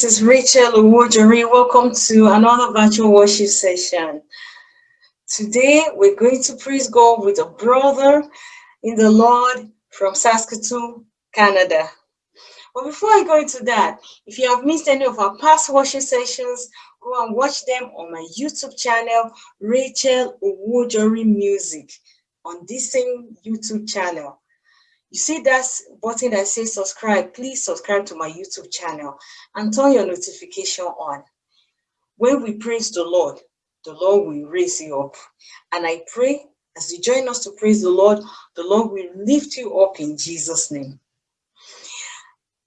this is Rachel Owojori. Welcome to another virtual worship session. Today, we're going to praise God with a brother in the Lord from Saskatoon, Canada. But before I go into that, if you have missed any of our past worship sessions, go and watch them on my YouTube channel, Rachel Owojori Music, on this same YouTube channel. You see that button that says subscribe, please subscribe to my YouTube channel and turn your notification on. When we praise the Lord, the Lord will raise you up. And I pray as you join us to praise the Lord, the Lord will lift you up in Jesus' name.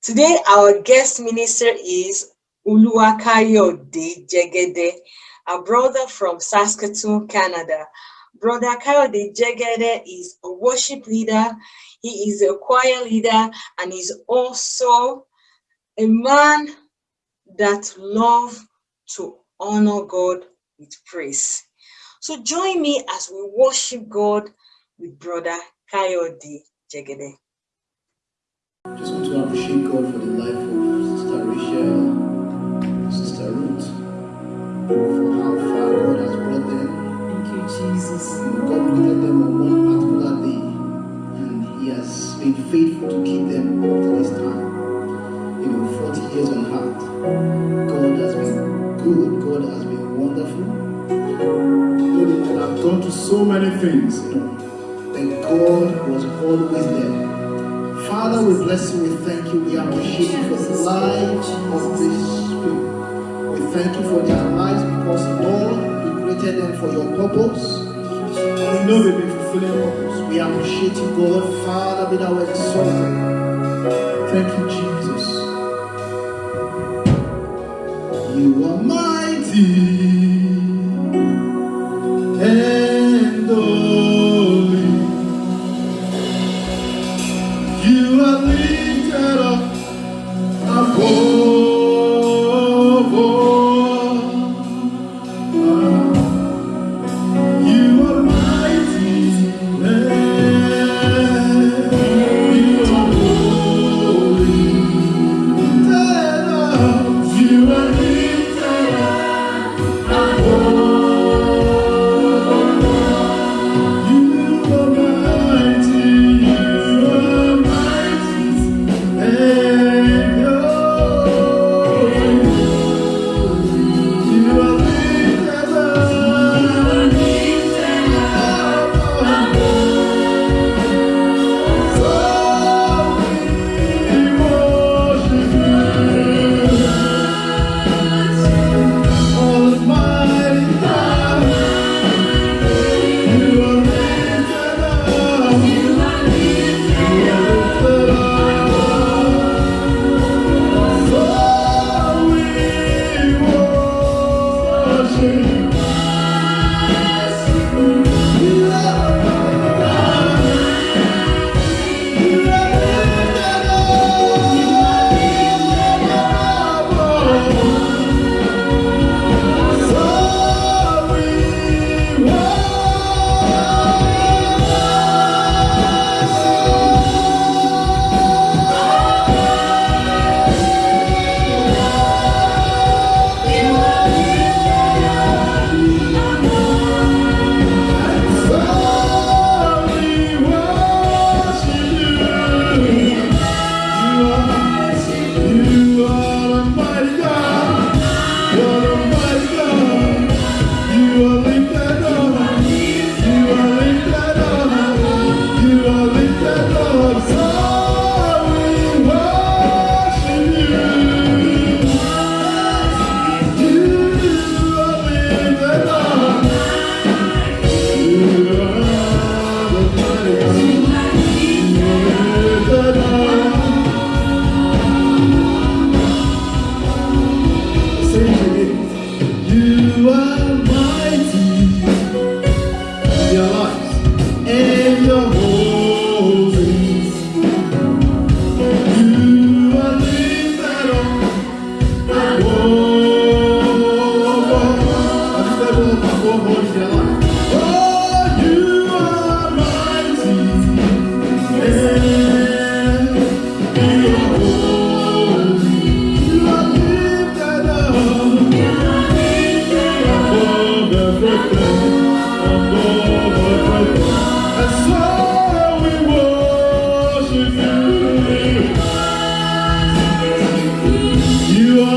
Today, our guest minister is Oluwakayode Jegede, a brother from Saskatoon, Canada. Brother Kayode Jegede is a worship leader. He is a choir leader and he's also a man that love to honor God with praise. So join me as we worship God with Brother Kayode Jegede. Just want to appreciate God faithful to keep them up to this time. You know, 40 years on earth. God has been good, God has been wonderful. Have gone to so many things, know, but God was always there. Father, we bless you, we thank you, we appreciate you for the life of these people. We thank you for their lives because, Lord, you created them for your purpose. And we know they've been fulfilling purpose. We appreciate you, God. Father, be thou exalted. Thank you, Jesus. You are mighty and holy. You are lifted up above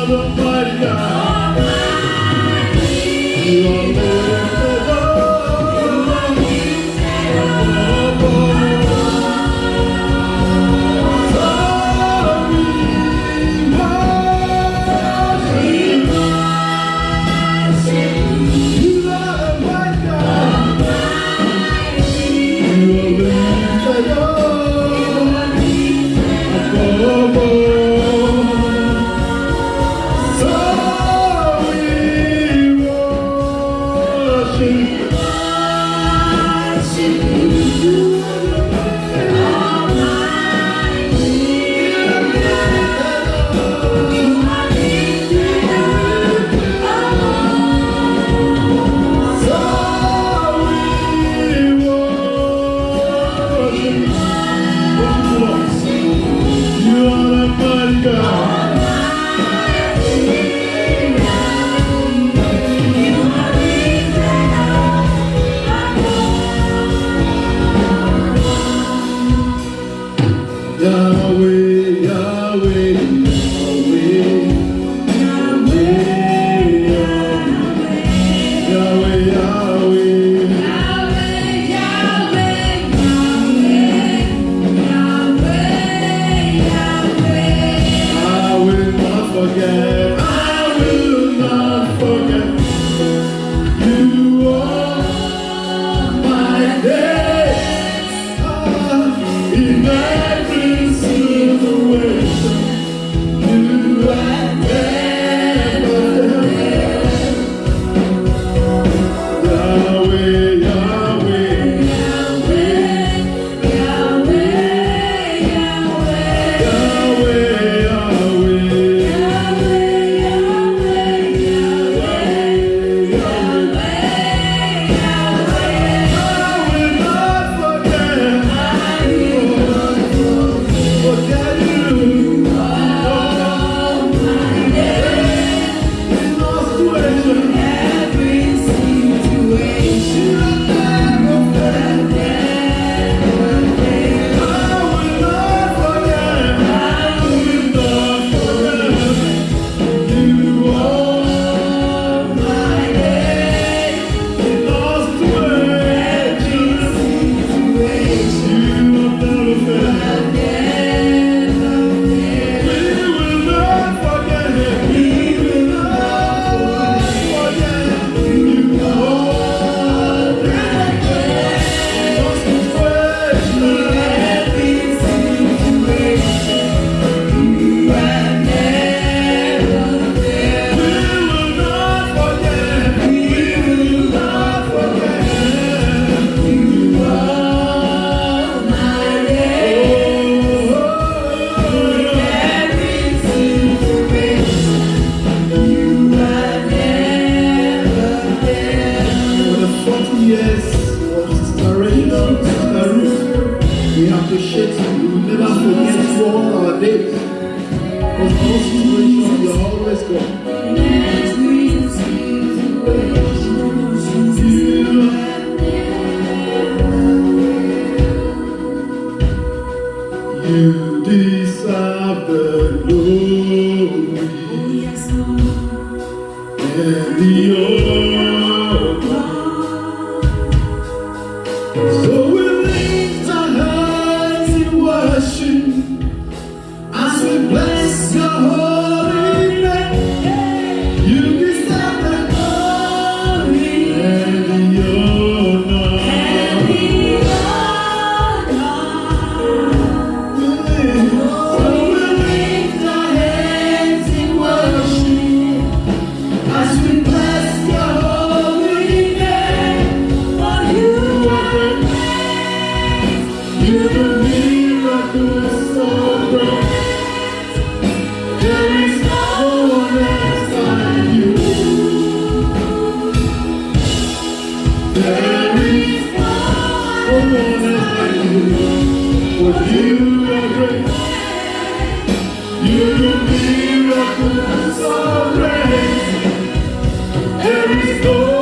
Mother Maria. You are great.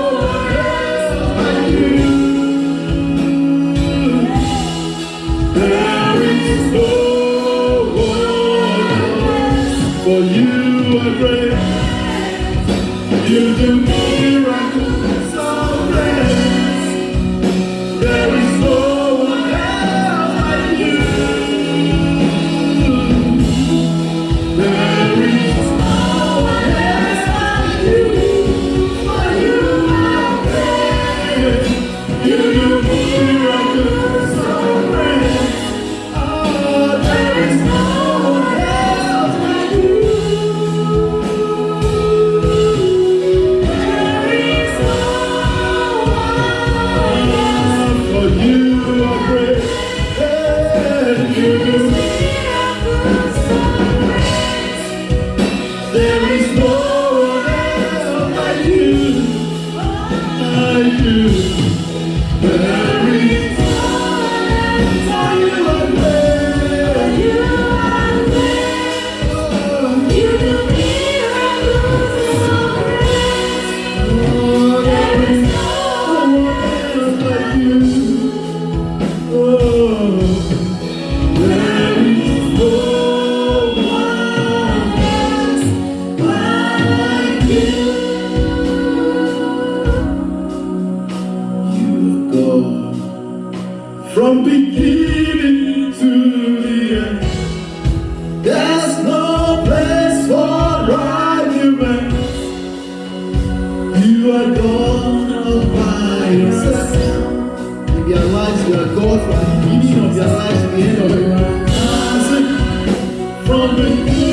Their lives, you are God from the beginning of their lives the end of it. From beginning